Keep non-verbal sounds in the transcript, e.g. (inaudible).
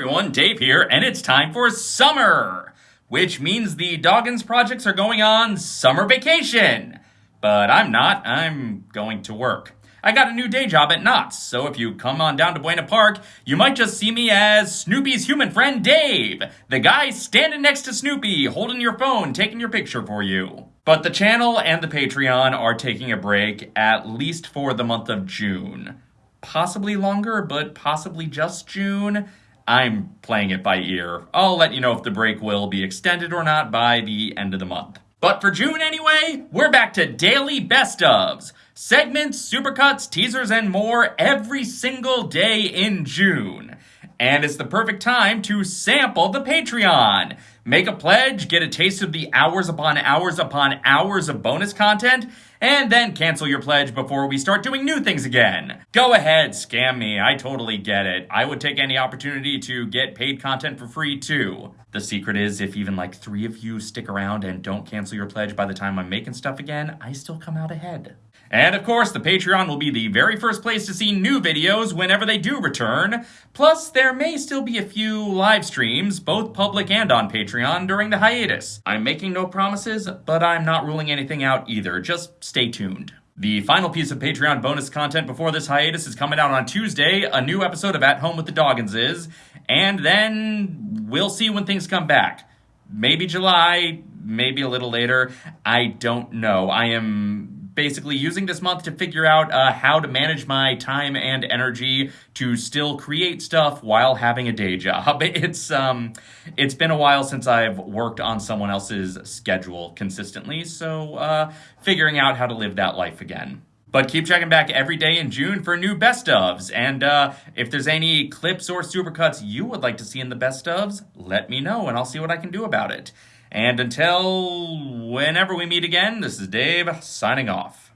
everyone, Dave here, and it's time for summer, which means the Doggins projects are going on summer vacation. But I'm not, I'm going to work. I got a new day job at Knott's, so if you come on down to Buena Park, you might just see me as Snoopy's human friend Dave, the guy standing next to Snoopy, holding your phone, taking your picture for you. But the channel and the Patreon are taking a break, at least for the month of June. Possibly longer, but possibly just June. I'm playing it by ear. I'll let you know if the break will be extended or not by the end of the month. But for June anyway, we're back to daily best ofs. Segments, supercuts, teasers, and more every single day in June. And it's the perfect time to sample the Patreon. Make a pledge, get a taste of the hours upon hours upon hours of bonus content, and then cancel your pledge before we start doing new things again. Go ahead, scam me, I totally get it. I would take any opportunity to get paid content for free too. The secret is if even like three of you stick around and don't cancel your pledge by the time I'm making stuff again, I still come out ahead. And of course, the Patreon will be the very first place to see new videos whenever they do return. Plus, there may still be a few live streams, both public and on Patreon, during the hiatus. I'm making no promises, but I'm not ruling anything out either. Just stay tuned. The final piece of Patreon bonus content before this hiatus is coming out on Tuesday, a new episode of At Home with the Dogginses, and then we'll see when things come back. Maybe July, maybe a little later. I don't know. I am basically using this month to figure out uh, how to manage my time and energy to still create stuff while having a day job. (laughs) It's um, it's been a while since I've worked on someone else's schedule consistently, so uh, figuring out how to live that life again. But keep checking back every day in June for new best ofs. And uh, if there's any clips or supercuts you would like to see in the best ofs, let me know and I'll see what I can do about it. And until whenever we meet again, this is Dave signing off.